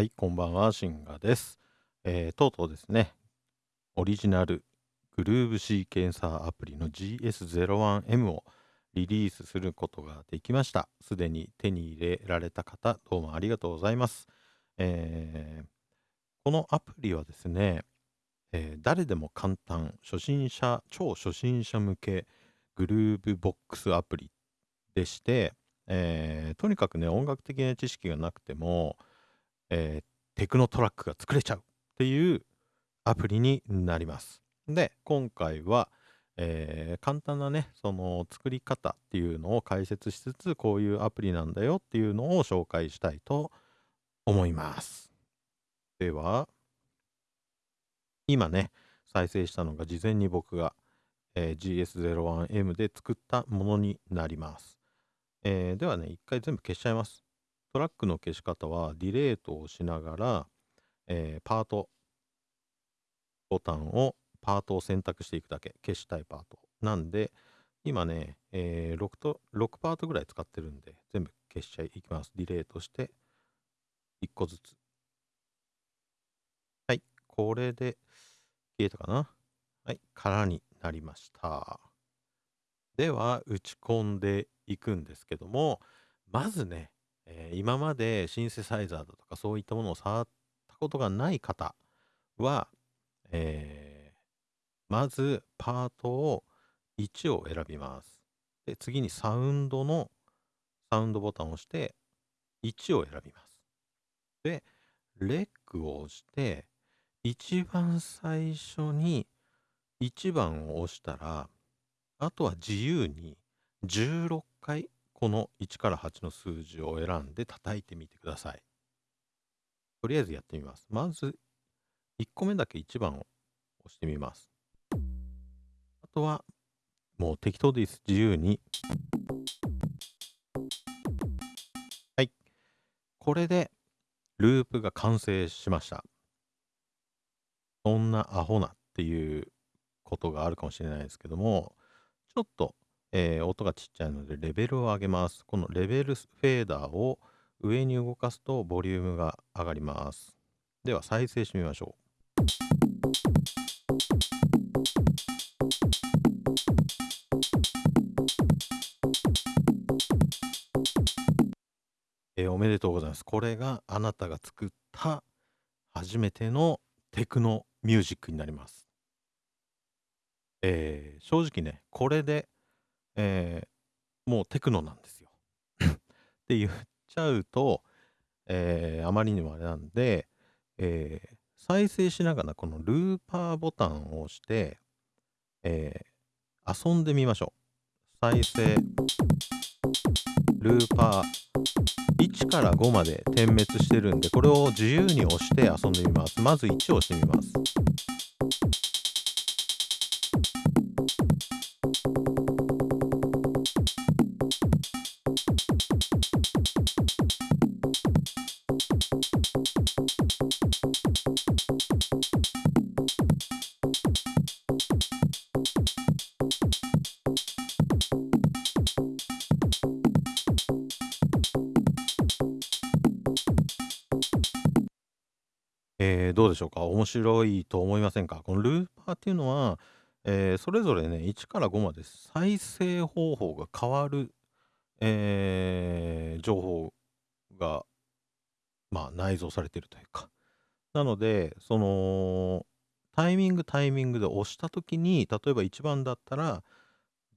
はい、こんばんは、シンガです。えー、とうとうですね、オリジナルグルーブシーケンサーアプリの GS01M をリリースすることができました。すでに手に入れられた方、どうもありがとうございます。えー、このアプリはですね、えー、誰でも簡単、初心者、超初心者向けグルーブボックスアプリでして、えー、とにかくね、音楽的な知識がなくても、えー、テクノトラックが作れちゃうっていうアプリになります。で、今回は、えー、簡単なね、その作り方っていうのを解説しつつ、こういうアプリなんだよっていうのを紹介したいと思います。では、今ね、再生したのが事前に僕が、えー、GS01M で作ったものになります。えー、ではね、一回全部消しちゃいます。トラックの消し方は、ディレートをしながら、えー、パートボタンを、パートを選択していくだけ。消したいパート。なんで、今ね、えー、6, と6パートぐらい使ってるんで、全部消しちゃいきます。ディレートして、1個ずつ。はい、これで消えたかな。はい、空になりました。では、打ち込んでいくんですけども、まずね、えー、今までシンセサイザーだとかそういったものを触ったことがない方は、えー、まずパートを1を選びます。で、次にサウンドのサウンドボタンを押して1を選びます。で、レックを押して、一番最初に1番を押したら、あとは自由に16回この1から8の数字を選んで叩いてみてください。とりあえずやってみます。まず、1個目だけ1番を押してみます。あとは、もう適当です。自由に。はい。これで、ループが完成しました。そんなアホなっていうことがあるかもしれないですけども、ちょっとえー、音がちっちゃいのでレベルを上げます。このレベルフェーダーを上に動かすとボリュームが上がります。では再生してみましょう。えー、おめでとうございます。これがあなたが作った初めてのテクノミュージックになります。えー、正直ね、これでえー、もうテクノなんですよ って言っちゃうと、えー、あまりにもあれなんで、えー、再生しながらこのルーパーボタンを押して、え、遊んでみましょう。再生、ルーパー、1から5まで点滅してるんで、これを自由に押して遊んでみます。まず1を押してみます。えー、どうでしょうか？面白いと思いませんか？このルーパーっていうのは、えー、それぞれね、1から5まで再生方法が変わる、えー、情報が、まあ、内蔵されてるというか。なので、その、タイミングタイミングで押したときに、例えば1番だったら、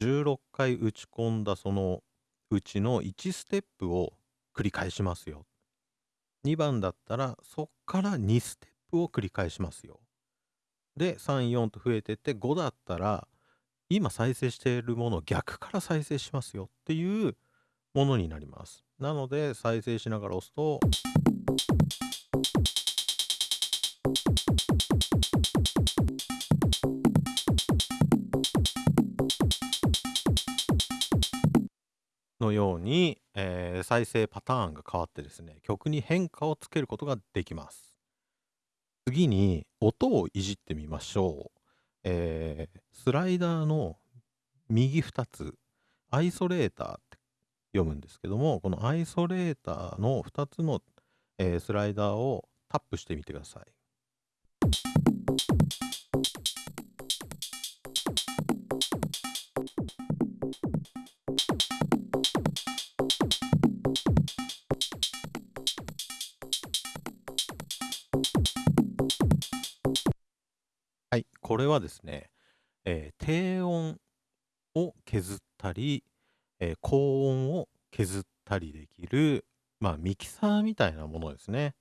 16回打ち込んだそのうちの1ステップを繰り返しますよ。2番だったら、そっから2ステップを繰り返しますよ。で、3、4と増えてって、5だったら、今再生しているものを逆から再生しますよっていうものになります。なので、再生しながら押すと、のように、えー、再生パターンが変わってですね、曲に変化をつけることができます。次に音をいじってみましょう。えー、スライダーの右2つ、アイソレーターって読むんですけども、このアイソレーターの2つの、えースライダーをタップしてみてください。これはですね、えー低音を削ったり、えー高音を削ったりできる、まあ、ミキサーみたいなものですね。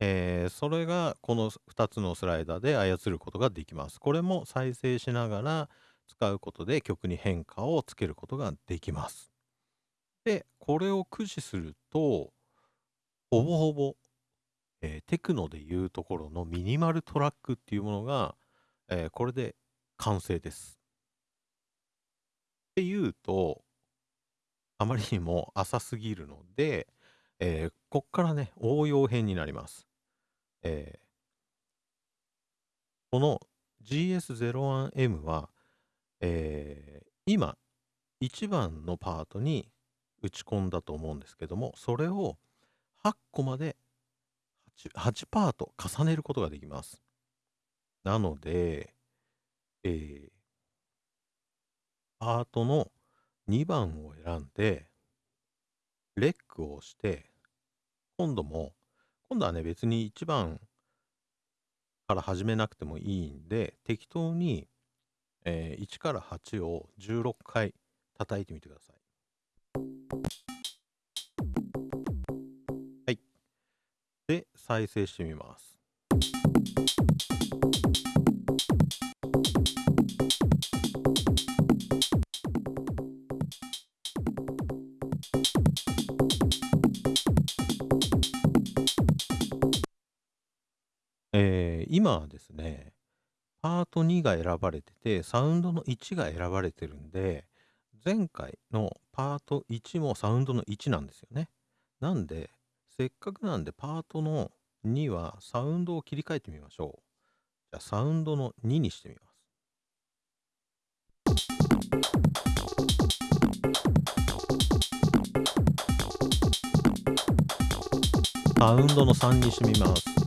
えーそれがこの2つのスライダーで操ることができます。これも再生しながら使うことで曲に変化をつけることができます。で、これを駆使すると、ほぼほぼ、えーテクノでいうところのミニマルトラックっていうものが、えーこれで完成です。っていうと、あまりにも浅すぎるので、えーこっからね、応用編になります。えーこの GS01M は、えー今、1番のパートに打ち込んだと思うんですけども、それを8個まで 8, 8パート重ねることができます。なので、えーパートの2番を選んで、レックを押して、今度も、今度はね、別に1番から始めなくてもいいんで、適当に、えー1から8を16回叩いてみてください。はい。で、再生してみます。今はですね、パート2が選ばれてて、サウンドの1が選ばれてるんで、前回のパート1もサウンドの1なんですよね。なんで、せっかくなんでパートの2はサウンドを切り替えてみましょう。じゃあサウンドの2にしてみます。サウンドの3にしてみます。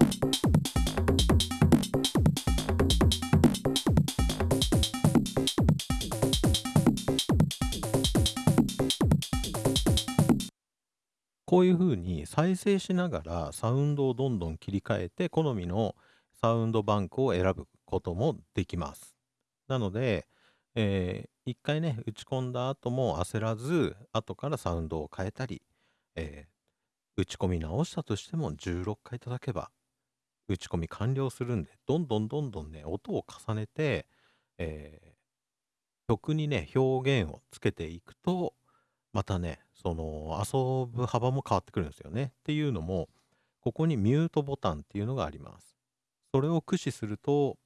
こういう風に再生しながらサウンドをどんどん切り替えて好みのサウンドバンクを選ぶこともできます。なので、えー一回ね、打ち込んだ後も焦らず、後からサウンドを変えたり、えー打ち込み直したとしても16回叩けば打ち込み完了するんで、どんどんどんどんね、音を重ねて、えー曲にね、表現をつけていくと、またね、その遊ぶ幅も変わってくるんですよね。っていうのも、ここにミュートボタンっていうのがあります。それを駆使すると、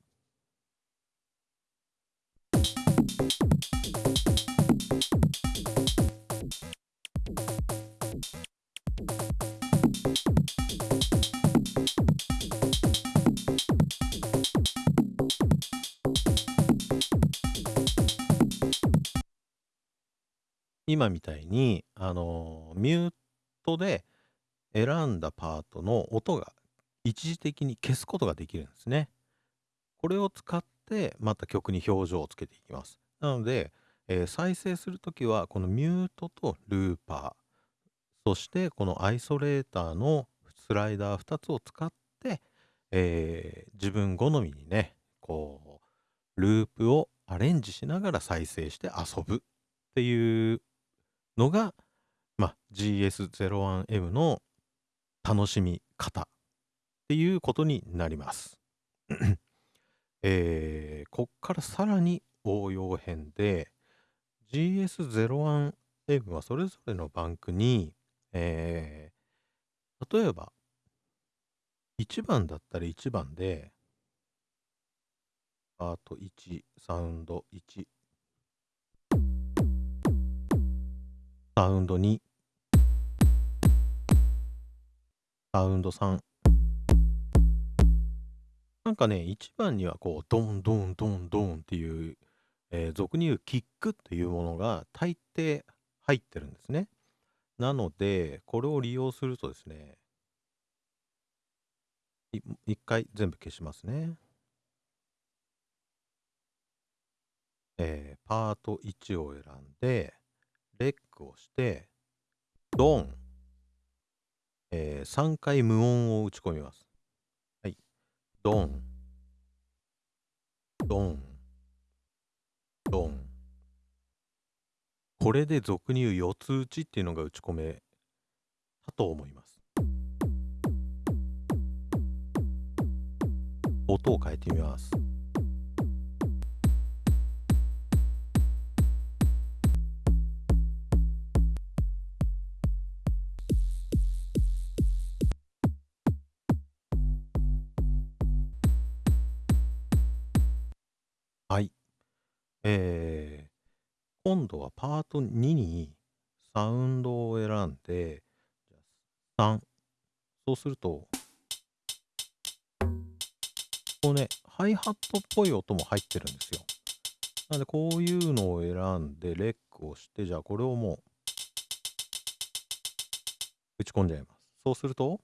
今みたいに、あのミュートで選んだパートの音が一時的に消すことができるんですね。これを使ってまた曲に表情をつけていきます。なので、えー再生するときはこのミュートとルーパー、そしてこのアイソレーターのスライダー2つを使って、えー自分好みにね、こう、ループをアレンジしながら再生して遊ぶっていうのが、まあ、GS01M の楽しみ方っていうことになります。えーこっからさらに応用編で GS01M はそれぞれのバンクに、えー例えば1番だったら1番でパート1サウンド1サウンド2サウンド3なんかね1番にはこうドンドンドンドンっていう、えー俗に言うキックっていうものが大抵入ってるんですね。なのでこれを利用するとですね一回全部消しますね。えー、パート1を選んで、レックをして、ドン、えー、3回無音を打ち込みます。はい。ドン、ドン、ドン。これで俗に言う四つ打ちっていうのが打ち込めたと思います。音を変えてみます。えー、今度はパート2にサウンドを選んで、3。そうすると、こうね、ハイハットっぽい音も入ってるんですよ。なので、こういうのを選んで、レックをして、じゃあこれをもう、打ち込んじゃいます。そうすると、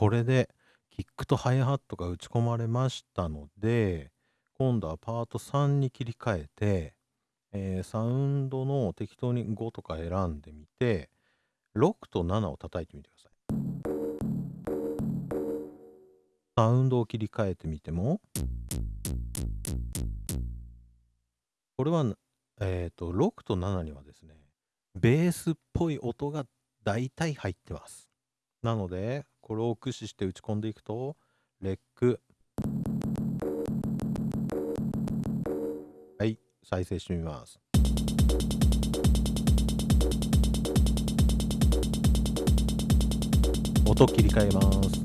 これでキックとハイハットが打ち込まれましたので、今度はパート3に切り替えて、えー、サウンドの適当に5とか選んでみて、6と7を叩いてみてください。サウンドを切り替えてみても、これは、えっ、ー、と、6と7にはですね、ベースっぽい音が大体入ってます。なので、これを駆使して打ち込んでいくと、レック。はい、再生してみます。音切り替えます。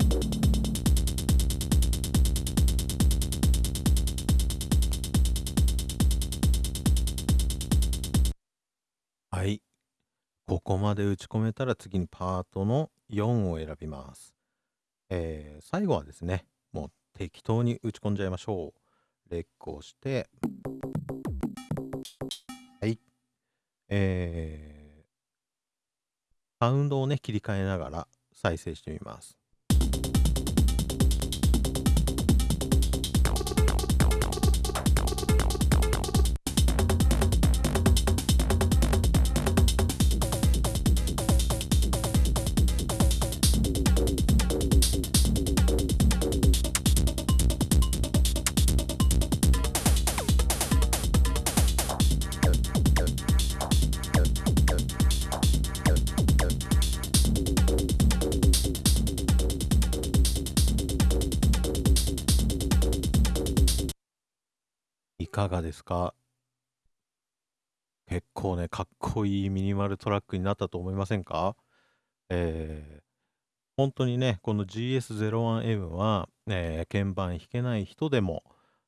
はい。ここまで打ち込めたら次にパートの4を選びます。えー、最後はですね、もう適当に打ち込んじゃいましょう。レックをして、はい。えー、サウンドをね、切り替えながら再生してみます。かがですか？結構ね、かっこいいミニマルトラックになったと思いませんか？えー、本当にね、この GS01M は、えー、鍵盤弾けない人でも、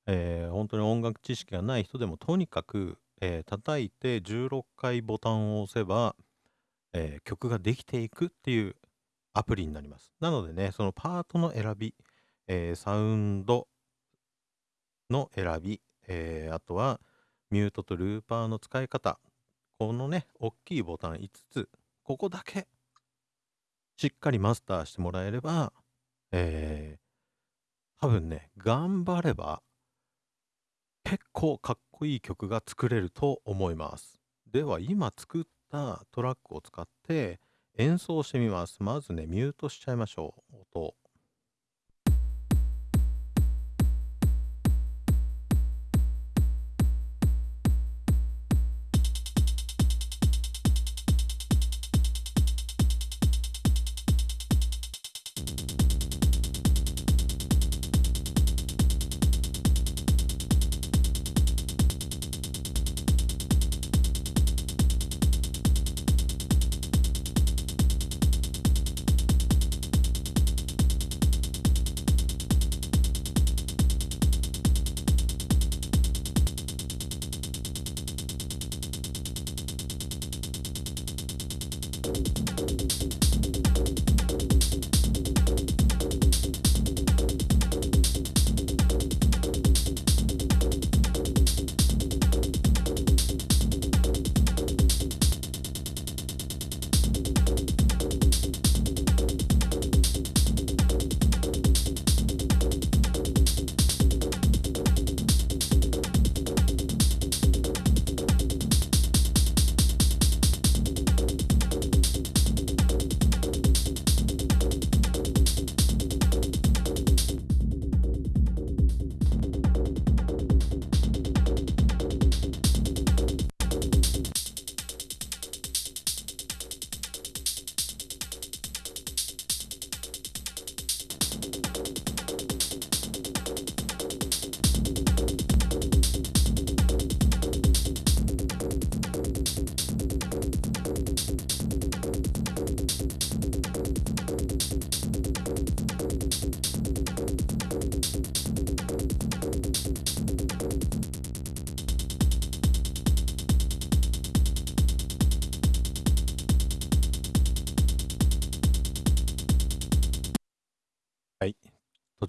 えー、本当に音楽知識がない人でも、とにかく、えー、叩いて16回ボタンを押せば、えー、曲ができていくっていうアプリになります。なのでね、そのパートの選び、えー、サウンドの選び、えー、あとはミュートとルーパーの使い方。このね、大きいボタン5つ、ここだけしっかりマスターしてもらえれば、えー、多分ね、頑張れば結構かっこいい曲が作れると思います。では今作ったトラックを使って演奏してみます。まずね、ミュートしちゃいましょう。音。Thank you.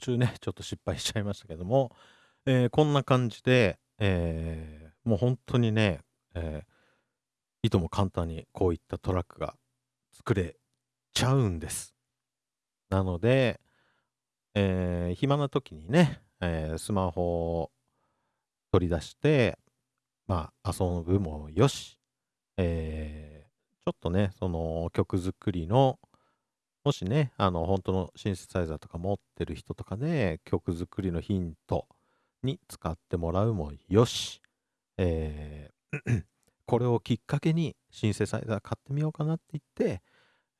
週ね、ちょっと失敗しちゃいましたけども、えーこんな感じで、えーもう本当にね、えーいとも簡単にこういったトラックが作れちゃうんです。なので、えー暇な時にね、えースマホを取り出して、まあ、遊ぶもよし、えーちょっとね、その曲作りの、もしね、あの、本当のシンセサイザーとか持ってる人とかで、曲作りのヒントに使ってもらうもよし、えー これをきっかけにシンセサイザー買ってみようかなって言って、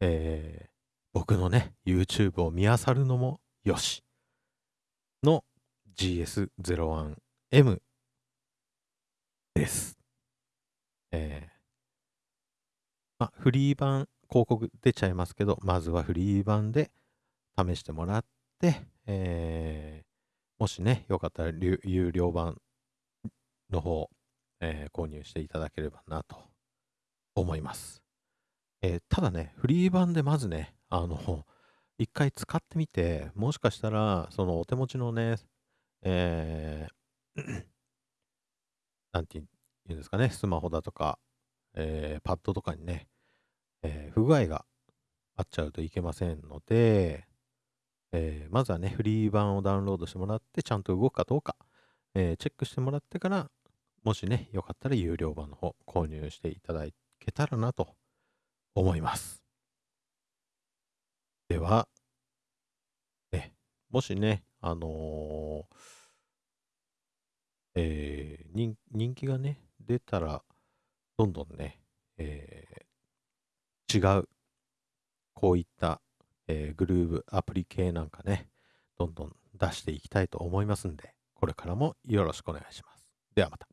えー僕のね、YouTube を見漁るのもよし、の GS01M です。えーまあ、フリー版広告出ちゃいますけど、まずはフリー版で試してもらって、えーもしね、よかったら有料版の方、えー購入していただければなと思います。えーただね、フリー版でまずね、あの、一回使ってみて、もしかしたら、そのお手持ちのね、えーなんて言うんですかね、スマホだとか、えーパッドとかにね、えー不具合があっちゃうといけませんので、えーまずはね、フリー版をダウンロードしてもらって、ちゃんと動くかどうか、えーチェックしてもらってから、もしね、よかったら有料版の方購入していただけたらなと思います。では、ね、もしね、あのーえー人気がね、出たら、どんどんね、えー違う、こういった、えーグルーブアプリ系なんかね、どんどん出していきたいと思いますんで、これからもよろしくお願いします。ではまた。